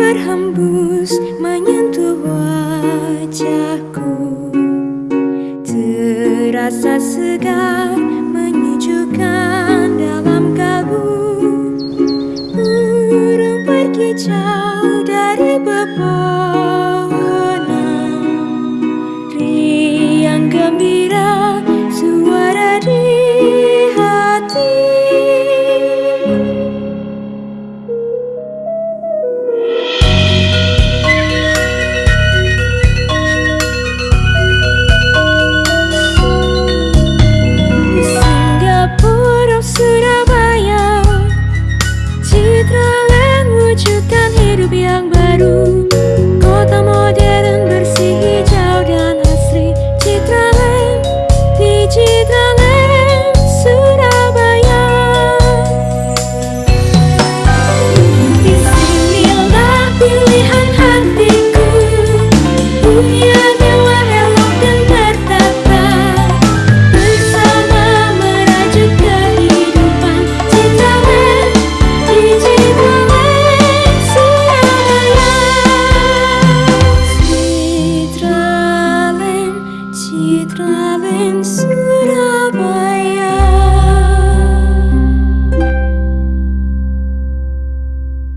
berhembus menyentuh wajahku. Terasa segar menyejukkan dalam kabut. Burung berkicau